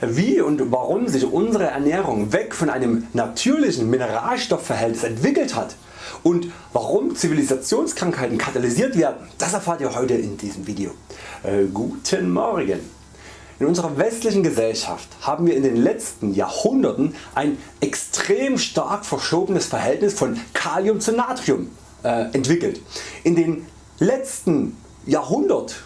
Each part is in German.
wie und warum sich unsere Ernährung weg von einem natürlichen Mineralstoffverhältnis entwickelt hat und warum Zivilisationskrankheiten katalysiert werden, das erfahrt ihr heute in diesem Video. Äh, guten Morgen! In unserer westlichen Gesellschaft haben wir in den letzten Jahrhunderten ein extrem stark verschobenes Verhältnis von Kalium zu Natrium äh, entwickelt. In den letzten Jahrhundert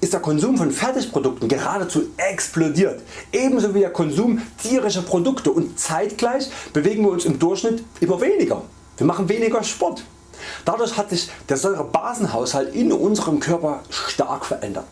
ist der Konsum von Fertigprodukten geradezu explodiert, ebenso wie der Konsum tierischer Produkte und zeitgleich bewegen wir uns im Durchschnitt immer weniger. Wir machen weniger Sport. Dadurch hat sich der Säurebasenhaushalt in unserem Körper stark verändert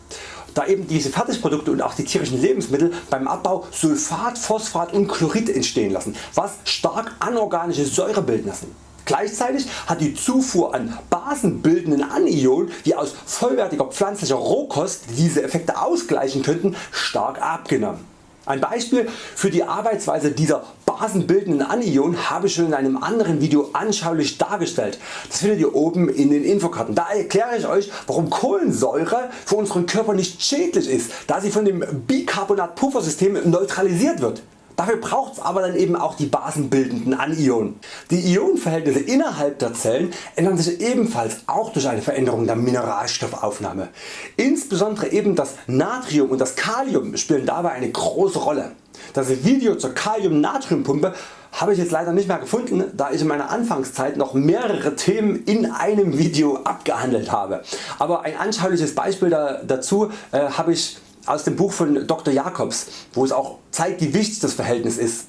da eben diese Fertigprodukte und auch die tierischen Lebensmittel beim Abbau Sulfat, Phosphat und Chlorid entstehen lassen, was stark anorganische Säurebildner sind. Gleichzeitig hat die Zufuhr an basenbildenden Anionen wie aus vollwertiger pflanzlicher Rohkost die diese Effekte ausgleichen könnten stark abgenommen. Ein Beispiel für die Arbeitsweise dieser basenbildenden Anionen habe ich schon in einem anderen Video anschaulich dargestellt. Das findet ihr oben in den Infokarten. Da erkläre ich Euch warum Kohlensäure für unseren Körper nicht schädlich ist, da sie von dem Bicarbonat-Puffersystem neutralisiert wird. Dafür braucht es aber dann eben auch die basenbildenden Anionen. Die Ionenverhältnisse innerhalb der Zellen ändern sich ebenfalls auch durch eine Veränderung der Mineralstoffaufnahme. Insbesondere eben das Natrium und das Kalium spielen dabei eine große Rolle. Das Video zur Kalium-Natrium-Pumpe habe ich jetzt leider nicht mehr gefunden, da ich in meiner Anfangszeit noch mehrere Themen in einem Video abgehandelt habe. Aber ein anschauliches Beispiel dazu äh, habe ich aus dem Buch von Dr. Jacobs, wo es auch zeigt wie wichtig das Verhältnis ist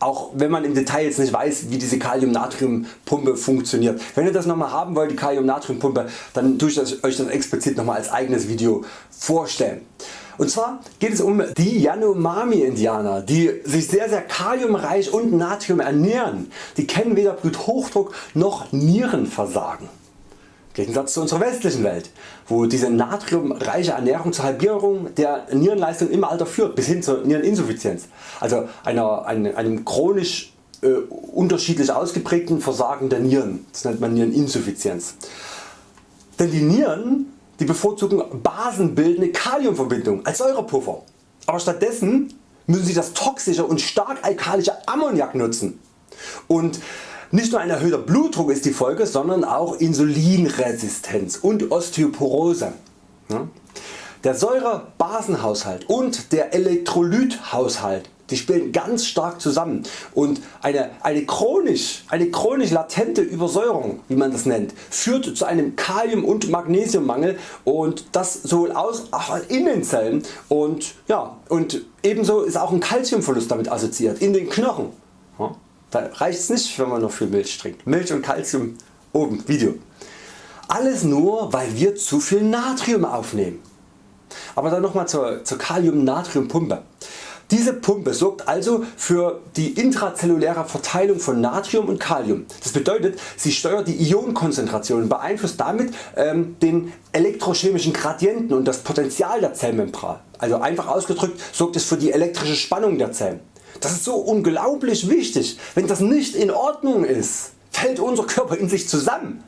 auch wenn man im Detail jetzt nicht weiß wie diese Kalium-Natrium-Pumpe funktioniert. Wenn ihr das nochmal haben wollt die Kalium-Natrium-Pumpe dann tue ich Euch das explizit nochmal als eigenes Video vorstellen. Und zwar geht es um die Yanomami Indianer die sich sehr sehr kaliumreich und Natrium ernähren. Die kennen weder Bluthochdruck noch Nierenversagen. Gegensatz zu unserer westlichen Welt, wo diese natriumreiche Ernährung zur Halbierung der Nierenleistung im Alter führt bis hin zur Niereninsuffizienz, also einer, einem, einem chronisch äh, unterschiedlich ausgeprägten Versagen der Nieren, das nennt man Niereninsuffizienz. Denn die Nieren die bevorzugen basenbildende Kaliumverbindung als Säurepuffer, aber stattdessen müssen sie das toxische und stark alkalische Ammoniak nutzen. Und nicht nur ein erhöhter Blutdruck ist die Folge, sondern auch Insulinresistenz und Osteoporose. Der Säurebasenhaushalt und der Elektrolythaushalt die spielen ganz stark zusammen und eine, eine, chronisch, eine chronisch latente Übersäuerung wie man das nennt führt zu einem Kalium- und Magnesiummangel und das sowohl aus auch in den Zellen und, ja, und ebenso ist auch ein Calciumverlust damit assoziiert in den Knochen. Da reicht es nicht wenn man noch viel Milch trinkt. Milch und Calcium oben Video. Alles nur weil wir zu viel Natrium aufnehmen. Aber dann nochmal zur, zur Kalium-Natrium-Pumpe. Diese Pumpe sorgt also für die intrazelluläre Verteilung von Natrium und Kalium. Das bedeutet sie steuert die Ionenkonzentration und beeinflusst damit ähm, den elektrochemischen Gradienten und das Potential der Zellmembran. Also einfach ausgedrückt sorgt es für die elektrische Spannung der Zellen. Das ist so unglaublich wichtig. Wenn das nicht in Ordnung ist, fällt unser Körper in sich zusammen.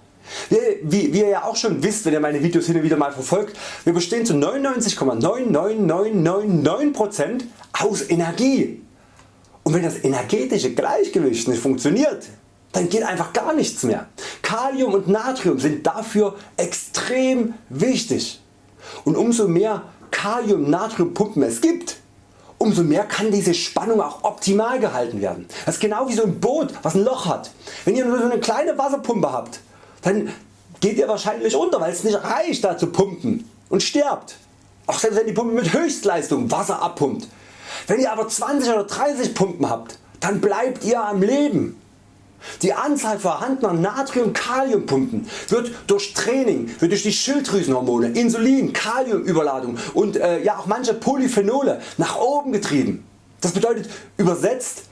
Wie, wie, wie ihr ja auch schon wisst, wenn ihr meine Videos hin und wieder mal verfolgt, wir bestehen zu 99,99999% aus Energie. Und wenn das energetische Gleichgewicht nicht funktioniert, dann geht einfach gar nichts mehr. Kalium und Natrium sind dafür extrem wichtig. Und umso mehr Kalium-Natrium-Pumpen es gibt, umso mehr kann diese Spannung auch optimal gehalten werden. Das ist genau wie so ein Boot was ein Loch hat. Wenn ihr nur so eine kleine Wasserpumpe habt, dann geht ihr wahrscheinlich unter weil es nicht reicht da zu pumpen und stirbt. Auch selbst wenn die Pumpe mit Höchstleistung Wasser abpumpt. Wenn ihr aber 20 oder 30 Pumpen habt, dann bleibt ihr am Leben. Die Anzahl vorhandener Natrium-Kalium-Pumpen wird durch Training, wird durch die Schilddrüsenhormone, Insulin, Kaliumüberladung und äh, ja auch manche Polyphenole nach oben getrieben. Das bedeutet übersetzt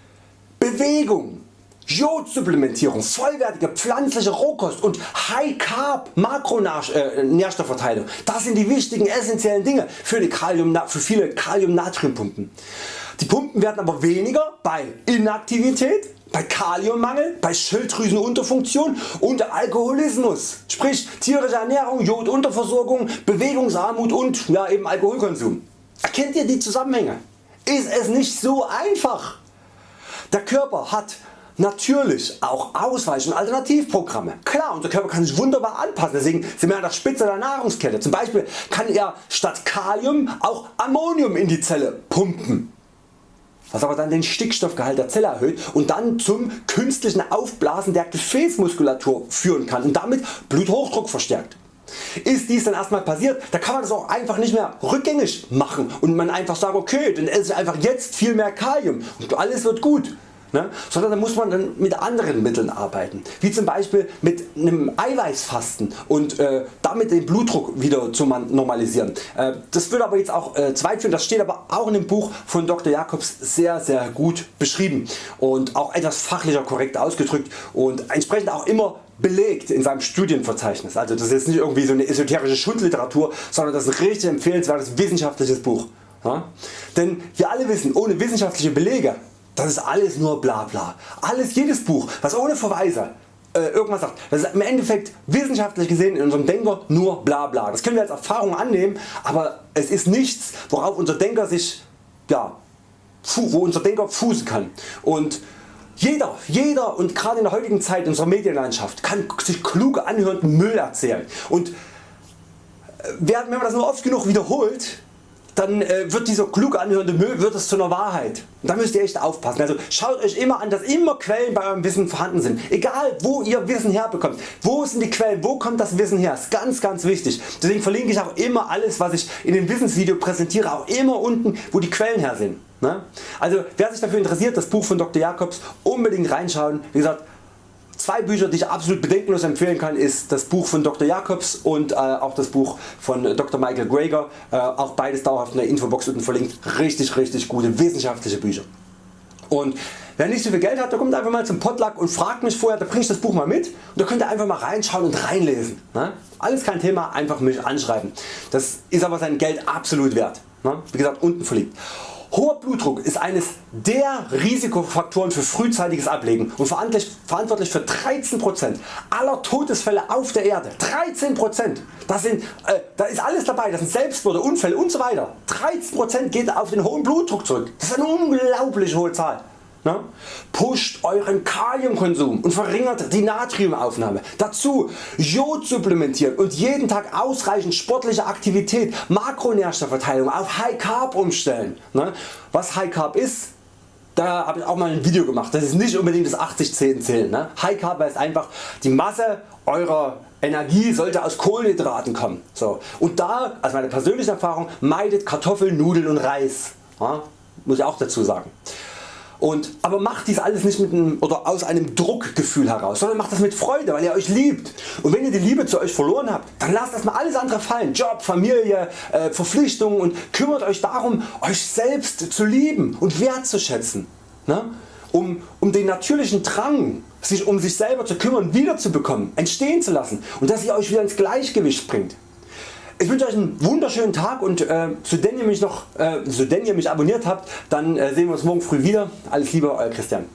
Bewegung, Jodsupplementierung, vollwertige pflanzliche Rohkost und High Carb Makronährstoffverteilung. Das sind die wichtigen essentiellen Dinge für, die Kalium, für viele Kalium-Natrium-Pumpen. Die Pumpen werden aber weniger bei Inaktivität, bei Kaliummangel, bei Schilddrüsenunterfunktion und Alkoholismus, sprich tierische Ernährung, Jodunterversorgung, Bewegungsarmut und ja, eben Alkoholkonsum. Erkennt ihr die Zusammenhänge? ist es nicht so einfach. Der Körper hat natürlich auch Ausweich- und Alternativprogramme. Klar unser Körper kann sich wunderbar anpassen, deswegen sind wir an der Spitze der Nahrungskette. Zum Beispiel kann er statt Kalium auch Ammonium in die Zelle pumpen was aber dann den Stickstoffgehalt der Zelle erhöht und dann zum künstlichen Aufblasen der Gefäßmuskulatur führen kann und damit Bluthochdruck verstärkt. Ist dies dann erstmal passiert, da kann man das auch einfach nicht mehr rückgängig machen und man einfach sagen okay dann esse ich einfach jetzt viel mehr Kalium und alles wird gut ne? sondern da muss man dann mit anderen Mitteln arbeiten, wie zum Beispiel mit einem Eiweißfasten und äh, damit den Blutdruck wieder zu normalisieren. Äh, das wird aber jetzt auch äh, zu führen, das steht aber auch in dem Buch von Dr. Jacobs sehr sehr gut beschrieben und auch etwas fachlicher korrekt ausgedrückt und entsprechend auch immer belegt in seinem Studienverzeichnis. Also das ist jetzt nicht irgendwie so eine esoterische Schundliteratur, sondern das ist ein richtig empfehlenswertes wissenschaftliches Buch. Ja? Denn wir alle wissen, ohne wissenschaftliche Belege das ist alles nur bla bla. Alles, jedes Buch was ohne Verweise äh, irgendwas sagt, das ist im Endeffekt wissenschaftlich gesehen in unserem Denker nur bla bla. Das können wir als Erfahrung annehmen, aber es ist nichts worauf unser Denker sich, ja, wo unser Denker fußen kann. Und jeder, jeder und gerade in der heutigen Zeit unserer Medienlandschaft kann sich klug anhörenden Müll erzählen. Und äh, wenn man das nur oft genug wiederholt, dann äh, wird dieser klug anhörende Müll wird es zu einer Wahrheit. da müsst ihr echt aufpassen. Also schaut Euch immer an dass immer Quellen bei eurem Wissen vorhanden sind. Egal wo ihr Wissen herbekommt. Wo sind die Quellen, wo kommt das Wissen her? ist ganz ganz wichtig. Deswegen verlinke ich auch immer alles was ich in dem Wissensvideo präsentiere auch immer unten wo die Quellen her sind. Ne? Also wer sich dafür interessiert das Buch von Dr. Jacobs unbedingt reinschauen. Wie gesagt Zwei Bücher die ich absolut bedenkenlos empfehlen kann ist das Buch von Dr. Jacobs und äh, auch das Buch von Dr. Michael Greger, äh, auch beides dauerhaft in der Infobox unten verlinkt, richtig richtig gute wissenschaftliche Bücher. Und wer nicht so viel Geld hat, der kommt einfach mal zum Potluck und fragt mich vorher, da bringe ich das Buch mal mit und da könnt ihr einfach mal reinschauen und reinlesen. Ne? Alles kein Thema, einfach mich anschreiben. Das ist aber sein Geld absolut wert. Ne? Wie gesagt unten verlinkt. Hoher Blutdruck ist eines der Risikofaktoren für frühzeitiges Ablegen und verantwortlich für 13% aller Todesfälle auf der Erde. 13%! Das sind, äh, da ist alles dabei, das sind Selbstmorde, Unfälle usw. So 13% geht auf den hohen Blutdruck zurück. Das ist eine unglaublich hohe Zahl. Pusht euren Kaliumkonsum und verringert die Natriumaufnahme. Dazu Jod supplementieren und jeden Tag ausreichend sportliche Aktivität, Makronährstoffverteilung auf High Carb umstellen. Was High Carb ist, da habe ich auch mal ein Video gemacht. Das ist nicht unbedingt das 80-10 zählen. Ne? High Carb heißt einfach die Masse eurer Energie sollte aus Kohlenhydraten kommen. So. Und da, also meine persönliche Erfahrung, meidet Kartoffeln, Nudeln und Reis. Ja? Muss ich auch dazu sagen. Und, aber macht dies alles nicht mit einem, oder aus einem Druckgefühl heraus, sondern macht das mit Freude, weil ihr Euch liebt. Und wenn ihr die Liebe zu Euch verloren habt, dann lasst erstmal alles andere fallen. Job, Familie, äh, Verpflichtungen und kümmert Euch darum Euch selbst zu lieben und wertzuschätzen. Ne? Um, um den natürlichen Drang sich um sich selber zu kümmern wieder zu bekommen, entstehen zu lassen und dass ihr Euch wieder ins Gleichgewicht bringt. Ich wünsche Euch einen wunderschönen Tag und äh, so, denn ihr mich noch, äh, so denn ihr mich abonniert habt, dann äh, sehen wir uns morgen früh wieder. Alles Liebe Euer Christian.